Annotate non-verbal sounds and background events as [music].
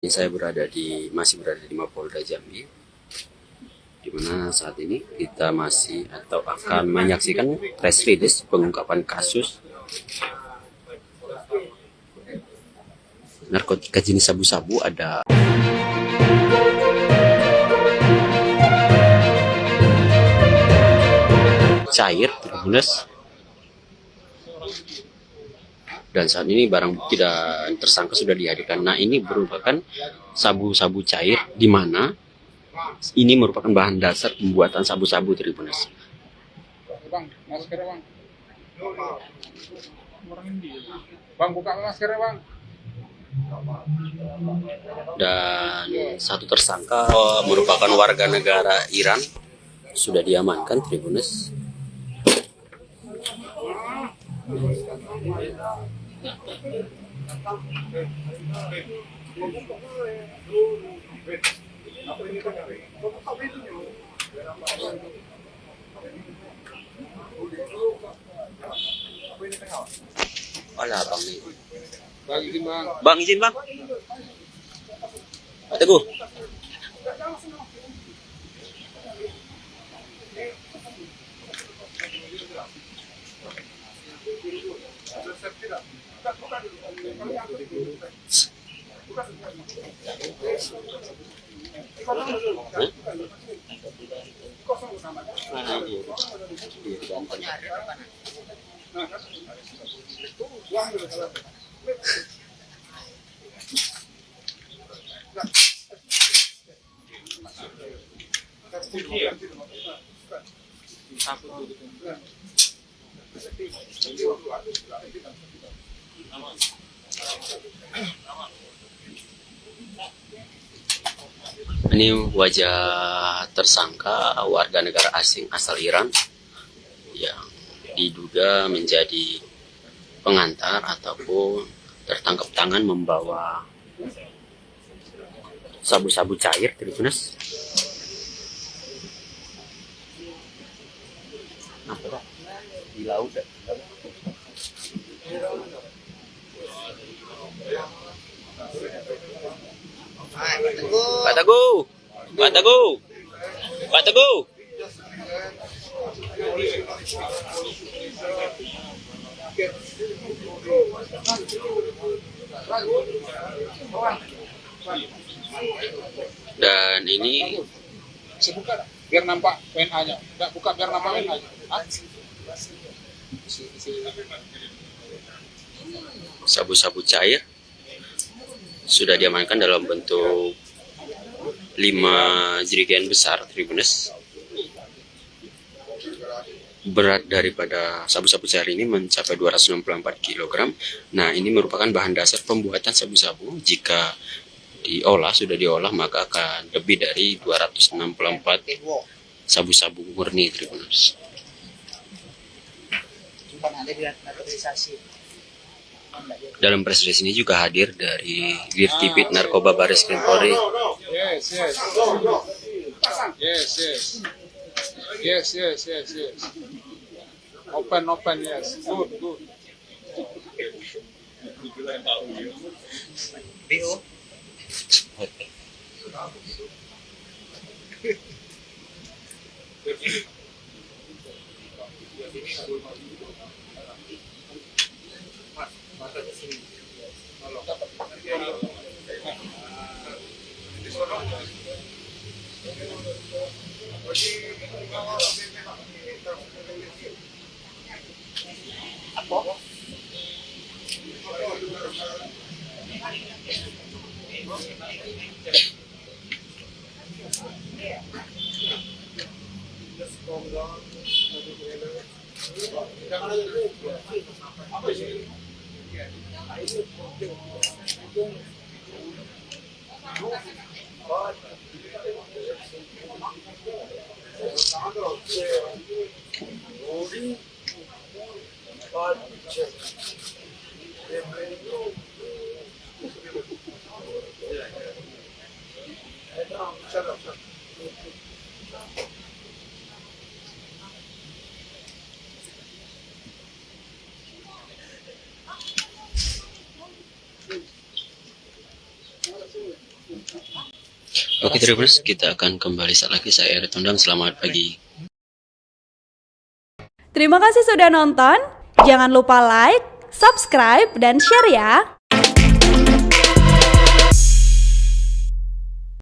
Ini saya berada di masih berada di Mapolda Jambi, di mana saat ini kita masih atau akan menyaksikan press release pengungkapan kasus narkotika jenis sabu-sabu ada. Cair terbunas dan saat ini barang bukti dan tersangka sudah dihadirkan. Nah ini merupakan sabu-sabu cair di mana ini merupakan bahan dasar pembuatan sabu-sabu Tribunas. Bang, masker bang. Bang, buka masker bang. Dan satu tersangka oh, merupakan warga negara Iran sudah diamankan Tribunus. Wala bang nih. Bang, izin bang. Bang izin bang. Teguh. Mana dia? Ini wajah tersangka warga negara asing asal Iran yang diduga menjadi pengantar ataupun tertangkap tangan membawa sabu-sabu cair Tribunas. Di laut Pak Teguh. Pak Teguh. Pak Teguh. Dan ini Si buka dah. Biar nampak WNA-nya. Enggak buka biar nampak WNA-nya. Hah? sabu-sabu cair sudah diamankan dalam bentuk 5 jerigen besar Tribunes berat daripada sabu-sabu cair ini mencapai 264 kg nah ini merupakan bahan dasar pembuatan sabu-sabu. Jika diolah sudah diolah maka akan lebih dari 264 sabu-sabu murni Tribunes dalam press release ini juga hadir dari Dirtipit Narkoba Baris Krim Polri Yes, yes. Yes, yes. Yes, yes, yes, yes. Open, open, yes. Good, good. BO [laughs] Shut up, shut up. Oke Tribuners, kita akan kembali saat lagi. Saya Erit Tondang, selamat pagi. Terima kasih sudah nonton. Jangan lupa like, subscribe, dan share ya.